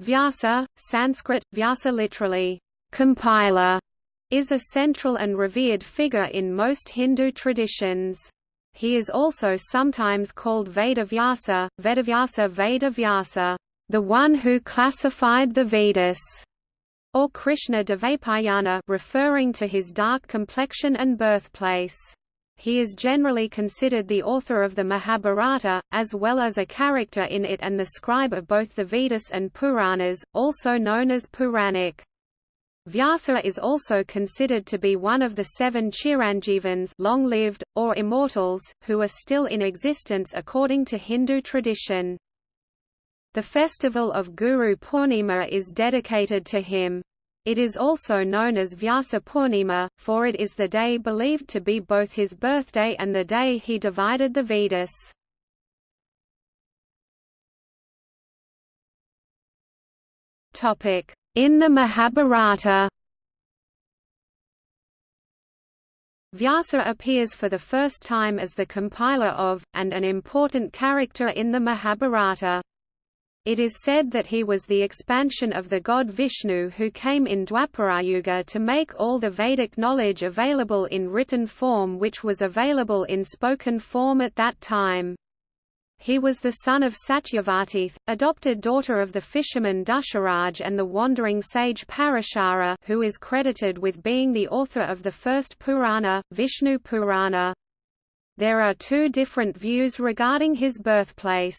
Vyasa, Sanskrit, Vyasa literally, compiler, is a central and revered figure in most Hindu traditions. He is also sometimes called Vedavyasa, Vedavyasa Vedavyasa, the one who classified the Vedas, or Krishna Dvaipayana referring to his dark complexion and birthplace. He is generally considered the author of the Mahabharata, as well as a character in it and the scribe of both the Vedas and Puranas, also known as Puranic. Vyasa is also considered to be one of the seven Chiranjivans long-lived, or immortals, who are still in existence according to Hindu tradition. The festival of Guru Purnima is dedicated to him. It is also known as Vyasa Purnima, for it is the day believed to be both his birthday and the day he divided the Vedas. In the Mahabharata Vyasa appears for the first time as the compiler of, and an important character in the Mahabharata. It is said that he was the expansion of the god Vishnu who came in Dwaparayuga to make all the Vedic knowledge available in written form which was available in spoken form at that time. He was the son of Satyavati, adopted daughter of the fisherman Dasharaj and the wandering sage Parashara who is credited with being the author of the first Purana, Vishnu Purana. There are two different views regarding his birthplace.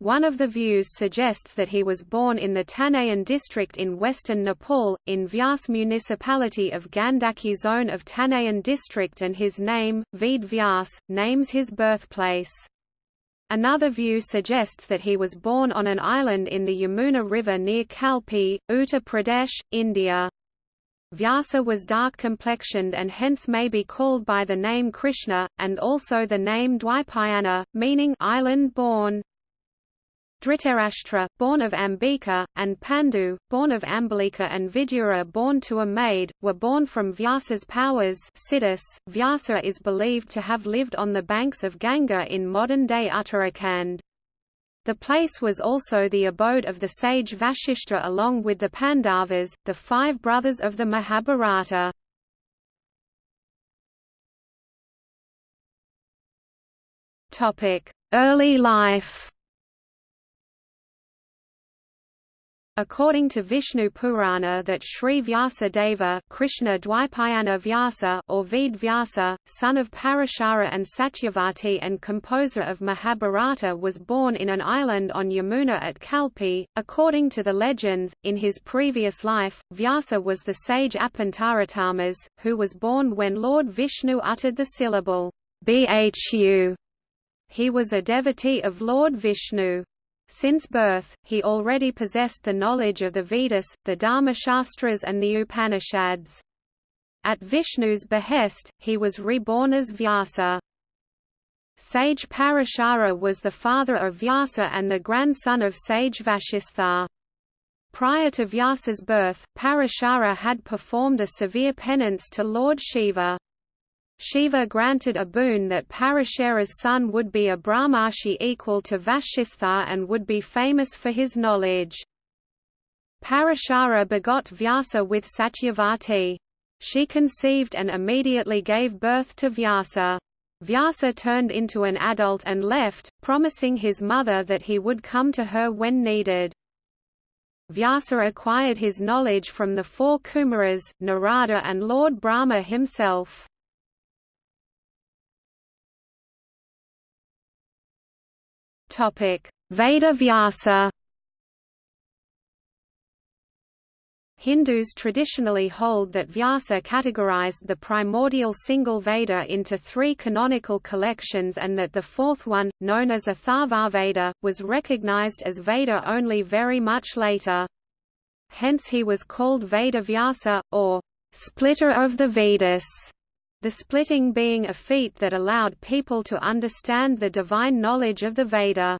One of the views suggests that he was born in the Tanahun district in western Nepal, in Vyas municipality of Gandaki zone of Tanahun district and his name, Ved Vyas, names his birthplace. Another view suggests that he was born on an island in the Yamuna River near Kalpi, Uttar Pradesh, India. Vyasa was dark-complexioned and hence may be called by the name Krishna, and also the name Dwipayana, meaning island-born. Dhritarashtra, born of Ambika, and Pandu, born of Ambalika and Vidura born to a maid, were born from Vyasa's powers Siddhis. Vyasa is believed to have lived on the banks of Ganga in modern-day Uttarakhand. The place was also the abode of the sage Vashishta along with the Pandavas, the five brothers of the Mahabharata. Early life According to Vishnu Purana that Sri Vyasadeva Krishna Dwaipayana Vyasa or Ved Vyasa, son of Parashara and Satyavati and composer of Mahabharata was born in an island on Yamuna at Kalpi. According to the legends, in his previous life, Vyasa was the sage Apantaratamas, who was born when Lord Vishnu uttered the syllable Bhu. He was a devotee of Lord Vishnu. Since birth, he already possessed the knowledge of the Vedas, the Dharmashastras and the Upanishads. At Vishnu's behest, he was reborn as Vyasa. Sage Parashara was the father of Vyasa and the grandson of sage Vashistha. Prior to Vyasa's birth, Parashara had performed a severe penance to Lord Shiva. Shiva granted a boon that Parashara's son would be a Brahmarshi equal to Vashistha and would be famous for his knowledge. Parashara begot Vyasa with Satyavati. She conceived and immediately gave birth to Vyasa. Vyasa turned into an adult and left, promising his mother that he would come to her when needed. Vyasa acquired his knowledge from the four Kumaras, Narada and Lord Brahma himself. Veda Vyasa. Hindus traditionally hold that Vyasa categorized the primordial single Veda into three canonical collections and that the fourth one, known as Atharvaveda, was recognized as Veda only very much later. Hence he was called Veda Vyasa, or splitter of the Vedas the splitting being a feat that allowed people to understand the divine knowledge of the Veda.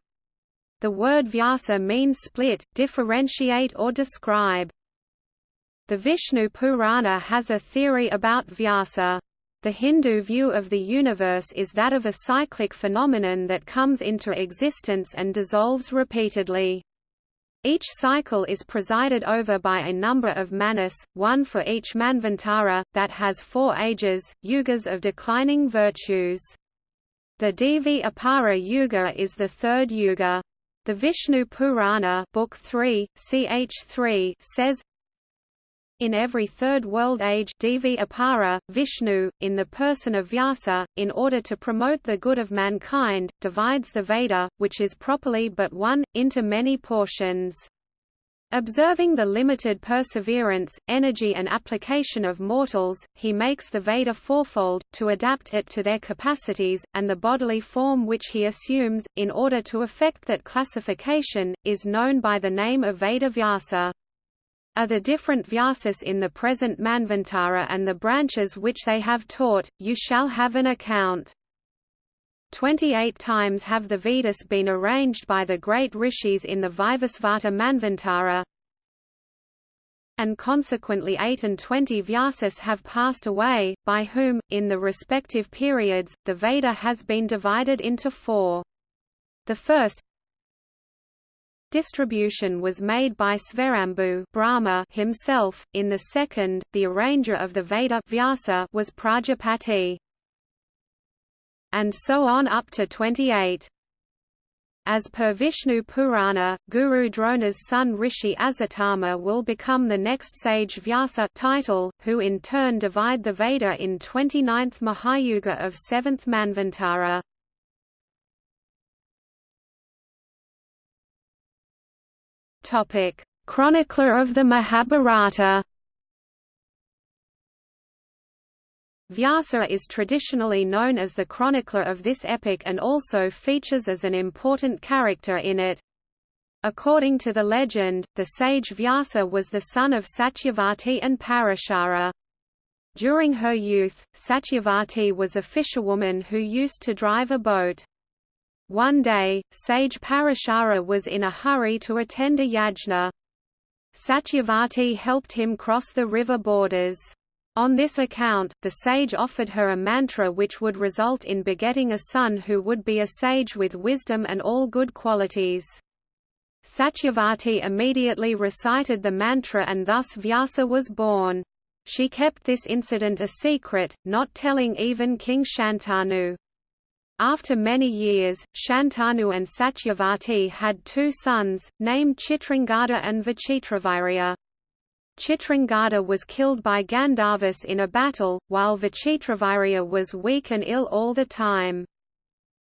The word Vyasa means split, differentiate or describe. The Vishnu Purana has a theory about Vyasa. The Hindu view of the universe is that of a cyclic phenomenon that comes into existence and dissolves repeatedly. Each cycle is presided over by a number of Manus, one for each manvantara, that has four ages, yugas of declining virtues. The Dvapara Yuga is the third yuga. The Vishnu Purana Book 3, ch 3 says, in every third world age Dvapara, Vishnu, in the person of Vyasa, in order to promote the good of mankind, divides the Veda, which is properly but one, into many portions. Observing the limited perseverance, energy and application of mortals, he makes the Veda fourfold, to adapt it to their capacities, and the bodily form which he assumes, in order to effect that classification, is known by the name of Veda Vyasa are the different Vyasas in the present Manvantara and the branches which they have taught, you shall have an account. Twenty-eight times have the Vedas been arranged by the great rishis in the Vivasvata Manvantara, and consequently eight and twenty Vyasas have passed away, by whom, in the respective periods, the Veda has been divided into four. The first, Distribution was made by Svayambhu Brahma himself. In the second, the arranger of the Veda Vyasa was Prajapati. And so on up to 28. As per Vishnu Purana, Guru Drona's son Rishi Ashwatthama will become the next sage Vyasa title, who in turn divide the Veda in 29th Mahayuga of 7th Manvantara. Topic: Chronicler of the Mahabharata. Vyasa is traditionally known as the chronicler of this epic and also features as an important character in it. According to the legend, the sage Vyasa was the son of Satyavati and Parashara. During her youth, Satyavati was a fisherwoman who used to drive a boat. One day, sage Parashara was in a hurry to attend a yajna. Satyavati helped him cross the river borders. On this account, the sage offered her a mantra which would result in begetting a son who would be a sage with wisdom and all good qualities. Satyavati immediately recited the mantra and thus Vyasa was born. She kept this incident a secret, not telling even King Shantanu. After many years, Shantanu and Satyavati had two sons, named Chitrangada and Vichitravirya. Chitrangada was killed by Gandharvas in a battle, while Vichitravirya was weak and ill all the time.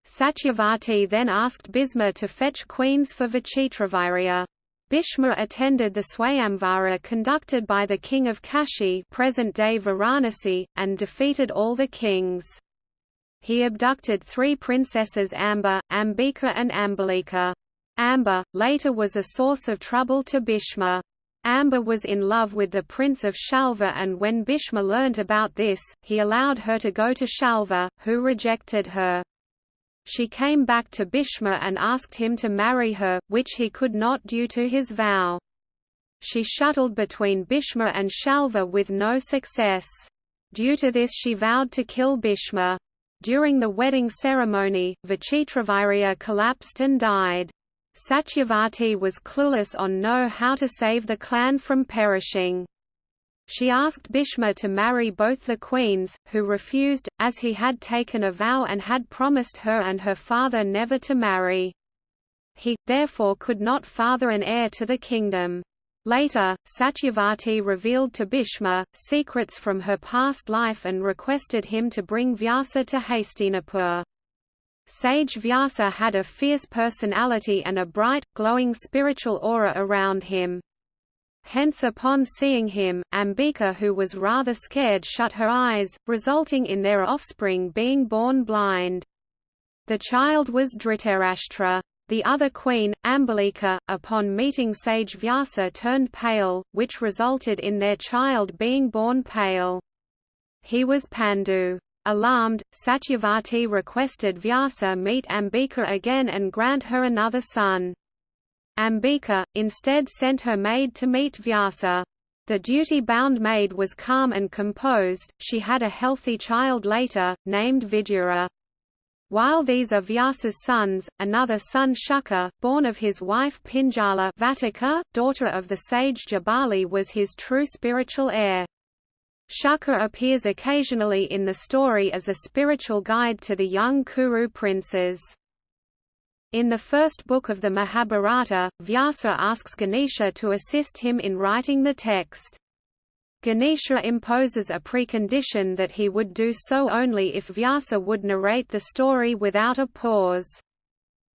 Satyavati then asked Bhishma to fetch queens for Vichitravirya. Bhishma attended the Swayamvara conducted by the king of Kashi present-day Varanasi, and defeated all the kings he abducted three princesses Amba, Ambika and Ambalika. Amba, later was a source of trouble to Bhishma. Amba was in love with the prince of Shalva and when Bhishma learnt about this, he allowed her to go to Shalva, who rejected her. She came back to Bhishma and asked him to marry her, which he could not due to his vow. She shuttled between Bhishma and Shalva with no success. Due to this she vowed to kill Bhishma. During the wedding ceremony, Vichitravirya collapsed and died. Satyavati was clueless on know how to save the clan from perishing. She asked Bhishma to marry both the queens, who refused, as he had taken a vow and had promised her and her father never to marry. He, therefore could not father an heir to the kingdom. Later, Satyavati revealed to Bhishma, secrets from her past life and requested him to bring Vyasa to Hastinapur. Sage Vyasa had a fierce personality and a bright, glowing spiritual aura around him. Hence upon seeing him, Ambika who was rather scared shut her eyes, resulting in their offspring being born blind. The child was Dhritarashtra. The other queen, Ambalika, upon meeting sage Vyasa turned pale, which resulted in their child being born pale. He was Pandu. Alarmed, Satyavati requested Vyasa meet Ambika again and grant her another son. Ambika, instead sent her maid to meet Vyasa. The duty-bound maid was calm and composed, she had a healthy child later, named Vidura. While these are Vyasa's sons, another son Shuka, born of his wife Pinjala Vatika, daughter of the sage Jabali was his true spiritual heir. Shuka appears occasionally in the story as a spiritual guide to the young Kuru princes. In the first book of the Mahabharata, Vyasa asks Ganesha to assist him in writing the text. Ganesha imposes a precondition that he would do so only if Vyasa would narrate the story without a pause.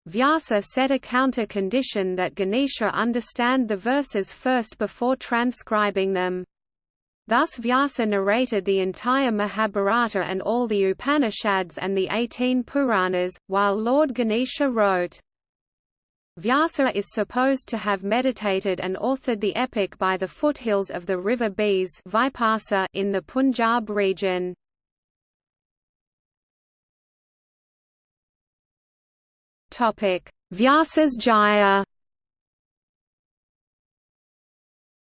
Vyasa set a counter-condition that Ganesha understand the verses first before transcribing them. Thus Vyasa narrated the entire Mahabharata and all the Upanishads and the eighteen Puranas, while Lord Ganesha wrote. Vyasa is supposed to have meditated and authored the epic by the foothills of the river Beas in the Punjab region. Vyasa's Jaya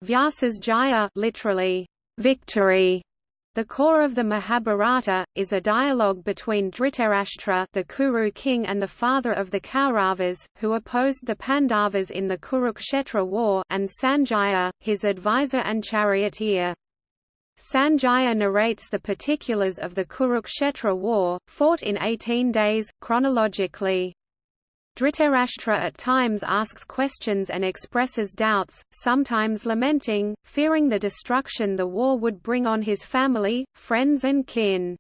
Vyasa's Jaya literally, victory. The core of the Mahabharata, is a dialogue between Dhritarashtra the Kuru king and the father of the Kauravas, who opposed the Pandavas in the Kurukshetra war and Sanjaya, his advisor and charioteer. Sanjaya narrates the particulars of the Kurukshetra war, fought in 18 days, chronologically. Dhritarashtra at times asks questions and expresses doubts, sometimes lamenting, fearing the destruction the war would bring on his family, friends and kin.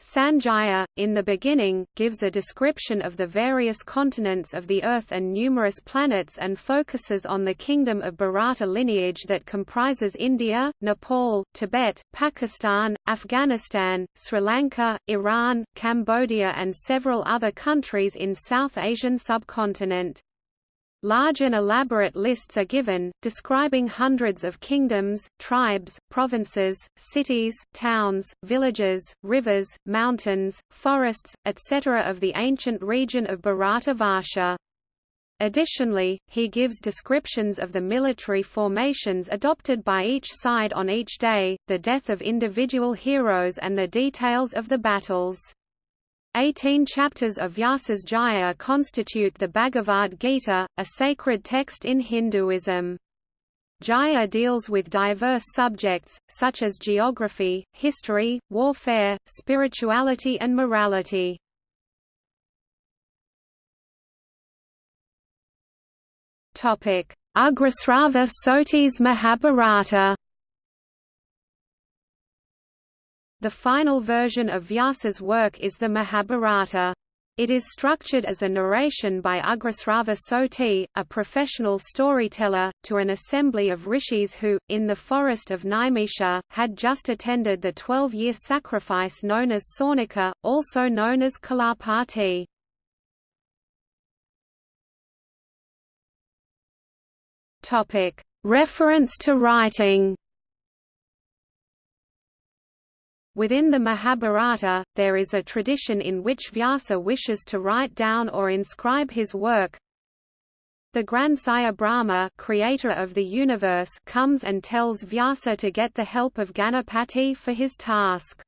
Sanjaya, in the beginning, gives a description of the various continents of the Earth and numerous planets and focuses on the kingdom of Bharata lineage that comprises India, Nepal, Tibet, Pakistan, Afghanistan, Sri Lanka, Iran, Cambodia and several other countries in South Asian subcontinent. Large and elaborate lists are given, describing hundreds of kingdoms, tribes, provinces, cities, towns, villages, rivers, mountains, forests, etc. of the ancient region of Bharata Varsha. Additionally, he gives descriptions of the military formations adopted by each side on each day, the death of individual heroes and the details of the battles. Eighteen chapters of Vyasa's Jaya constitute the Bhagavad Gita, a sacred text in Hinduism. Jaya deals with diverse subjects, such as geography, history, warfare, spirituality and morality. Ugrasrava Sauti's Mahabharata The final version of Vyasa's work is the Mahabharata. It is structured as a narration by Ugrasrava Sauti, a professional storyteller, to an assembly of rishis who, in the forest of Naimisha, had just attended the twelve-year sacrifice known as Saunaka, also known as Kulapati. Reference to writing Within the Mahabharata, there is a tradition in which Vyasa wishes to write down or inscribe his work. The grandsire Brahma creator of the universe comes and tells Vyasa to get the help of Ganapati for his task.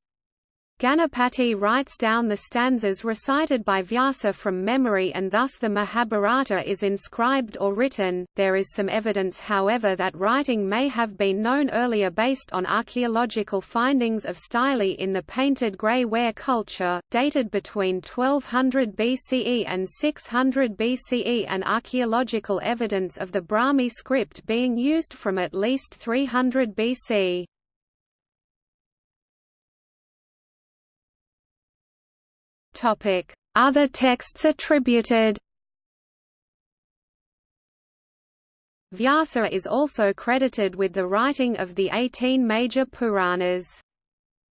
Ganapati writes down the stanzas recited by Vyasa from memory and thus the Mahabharata is inscribed or written. There is some evidence however that writing may have been known earlier based on archaeological findings of stele in the painted grey ware culture, dated between 1200 BCE and 600 BCE and archaeological evidence of the Brahmi script being used from at least 300 BC. Other texts attributed Vyasa is also credited with the writing of the 18 major Puranas.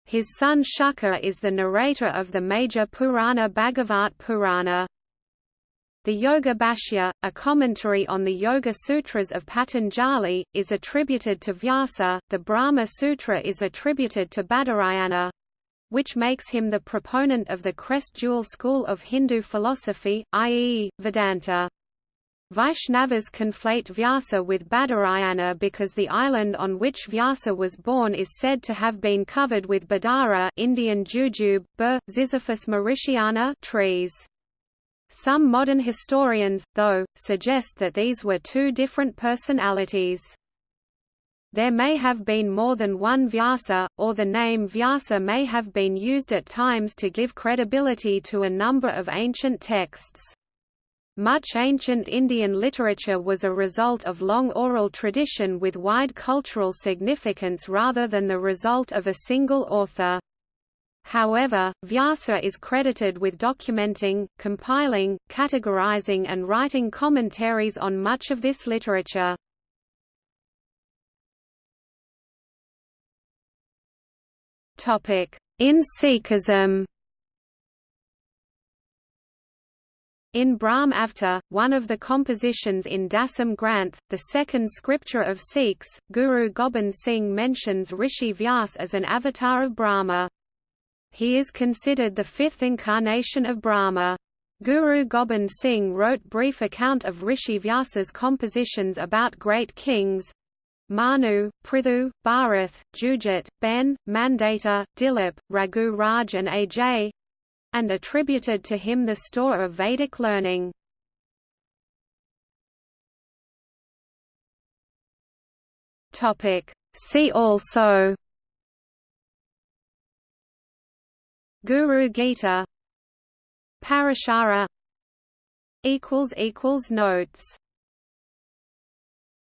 His son Shuka is the narrator of the major Purana Bhagavat Purana. The Yoga Bhashya, a commentary on the Yoga Sutras of Patanjali, is attributed to Vyasa, the Brahma Sutra is attributed to Badarayana, which makes him the proponent of the crest jewel school of Hindu philosophy, i.e., Vedanta. Vaishnavas conflate Vyasa with Badarayana because the island on which Vyasa was born is said to have been covered with Badara Indian jujube, bur, Ziziphus mauritiana trees. Some modern historians, though, suggest that these were two different personalities. There may have been more than one Vyasa, or the name Vyasa may have been used at times to give credibility to a number of ancient texts. Much ancient Indian literature was a result of long oral tradition with wide cultural significance rather than the result of a single author. However, Vyasa is credited with documenting, compiling, categorizing and writing commentaries on much of this literature. In Sikhism In Brahm Avtar, one of the compositions in Dasam Granth, the second scripture of Sikhs, Guru Gobind Singh mentions Rishi Vyas as an avatar of Brahma. He is considered the fifth incarnation of Brahma. Guru Gobind Singh wrote brief account of Rishi Vyasa's compositions about great kings Manu, Prithu, Bharath, Jujit, Ben, Mandata, Dilip, Raghu Raj and Ajay, and attributed to him the store of Vedic learning. See also Guru Gita Parashara Notes